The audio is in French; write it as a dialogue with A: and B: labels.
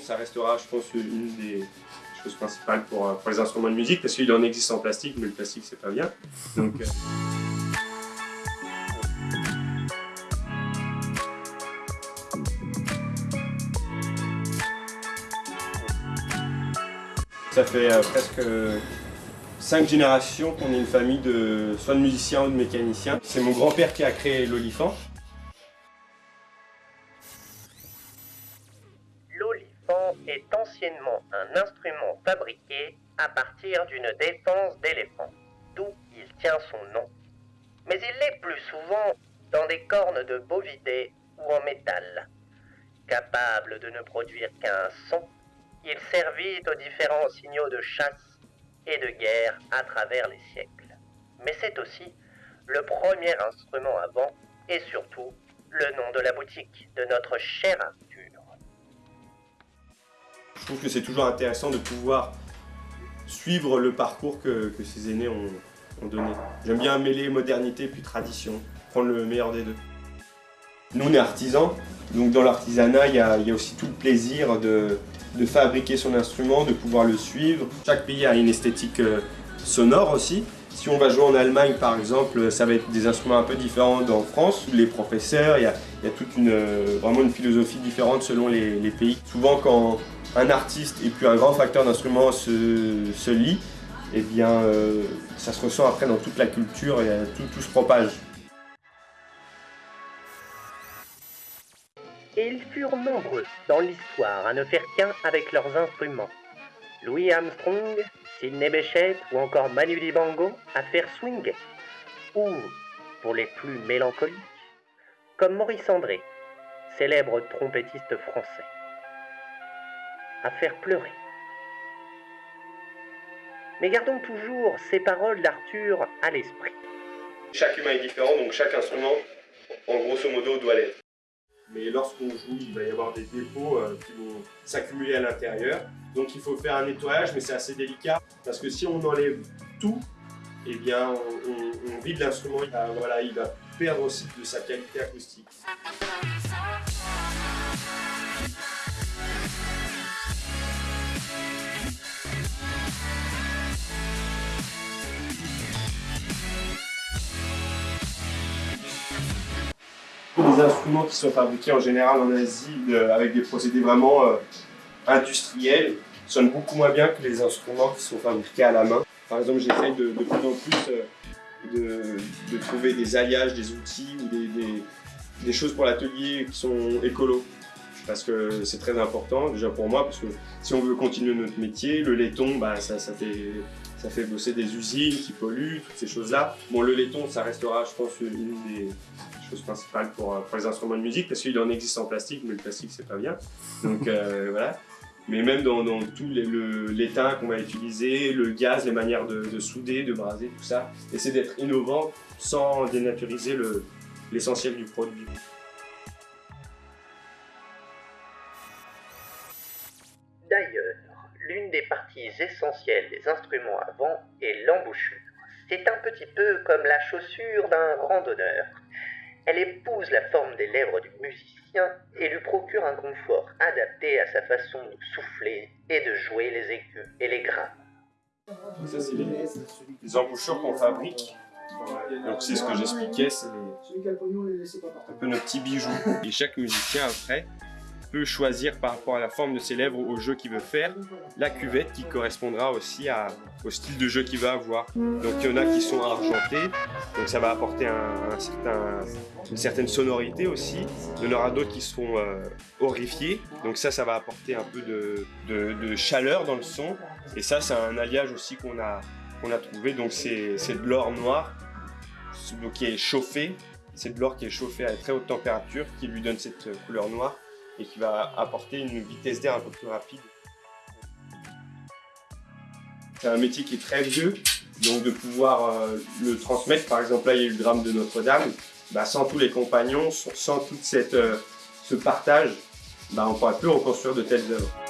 A: ça restera, je pense, une des choses principales pour, pour les instruments de musique, parce qu'il en existe en plastique, mais le plastique, c'est pas bien. Donc, euh, Ça fait euh, presque cinq générations qu'on est une famille de soit de musiciens ou de mécaniciens. C'est mon grand-père qui a créé l'olifant.
B: Est anciennement un instrument fabriqué à partir d'une défense d'éléphant, d'où il tient son nom. Mais il l'est plus souvent dans des cornes de bovidés ou en métal. Capable de ne produire qu'un son, il servit aux différents signaux de chasse et de guerre à travers les siècles. Mais c'est aussi le premier instrument avant et surtout le nom de la boutique de notre cher Arthur.
A: Je trouve que c'est toujours intéressant de pouvoir suivre le parcours que, ses aînés ont, donné. J'aime bien mêler modernité puis tradition, prendre le meilleur des deux. Nous on est artisans, donc dans l'artisanat il y, a aussi tout le plaisir de, fabriquer son instrument, de pouvoir le suivre. Chaque pays a une esthétique euh, sonore aussi. Si on va jouer en Allemagne par exemple, ça va être des instruments un peu différents d'en France. Les professeurs, il y a, toute une, euh, vraiment une philosophie différente selon les, pays. Souvent quand un artiste et puis un grand facteur d'instruments se, se lie, eh bien euh, ça se ressent après dans toute la culture et tout, tout se propage.
B: et ils furent nombreux dans l'histoire à ne faire qu'un avec leurs instruments. Louis Armstrong, Sidney Bechet ou encore Manu Dibango à faire swing, ou, pour les plus mélancoliques, comme Maurice André, célèbre trompettiste français, à faire pleurer. Mais gardons toujours ces paroles d'Arthur à l'esprit.
A: Chaque humain est différent, donc chaque instrument, en grosso modo, doit l'être mais lorsqu'on joue, il va y avoir des dépôts euh, qui vont s'accumuler à l'intérieur. Donc il faut faire un nettoyage, mais c'est assez délicat, parce que si on enlève tout, eh bien on, vide l'instrument, voilà, il va perdre aussi de sa qualité acoustique. Des instruments qui sont fabriqués en général en Asie avec des procédés vraiment euh, industriels sonnent beaucoup moins bien que les instruments qui sont fabriqués à la main. Par exemple, j'essaye de, plus en plus euh, de, trouver des alliages, des outils ou des, choses pour l'atelier qui sont écolos. Parce que c'est très important, déjà pour moi, parce que si on veut continuer notre métier, le laiton, bah, ça, ça, fait, ça fait bosser des usines qui polluent, toutes ces choses-là. Bon, le laiton, ça restera, je pense, une des, principale pour, euh, pour, les instruments de musique, parce qu'il en existe en plastique, mais le plastique c'est pas bien. Donc euh, voilà. Mais même dans, dans tout l'étain qu'on va utiliser, le gaz, les manières de, souder, de braser, tout ça, essayer d'être innovant sans dénaturiser l'essentiel du produit.
B: D'ailleurs, l'une des parties essentielles des instruments avant est l'embouchure. C'est un petit peu comme la chaussure d'un randonneur. Elle épouse la forme des lèvres du musicien et lui procure un confort adapté à sa façon de souffler et de jouer les aigus et les graves.
A: Ça, c'est les, embouchures qu'on fabrique. Donc c'est ce que j'expliquais, c'est un peu nos petits bijoux. Et chaque musicien après peut choisir par rapport à la forme de ses lèvres, au jeu qu'il veut faire, la cuvette qui correspondra aussi au style de jeu qu'il va avoir. Donc il y en a qui sont argentés, donc ça va apporter un, certain, une certaine sonorité aussi. Il y en aura d'autres qui seront euh, horrifiés, donc ça, ça va apporter un peu de, chaleur dans le son. Et ça, c'est un alliage aussi qu'on a trouvé, donc c'est de l'or noir qui est chauffé, c'est de l'or qui est chauffé à très haute température qui lui donne cette couleur noire et qui va apporter une vitesse d'air un peu plus rapide. C'est un métier qui est très vieux, donc de pouvoir euh, le transmettre, par exemple là il y a eu le drame de Notre-Dame, bah, sans tous les compagnons, sans tout cette, euh, ce partage, bah, on ne pourra plus reconstruire de telles œuvres.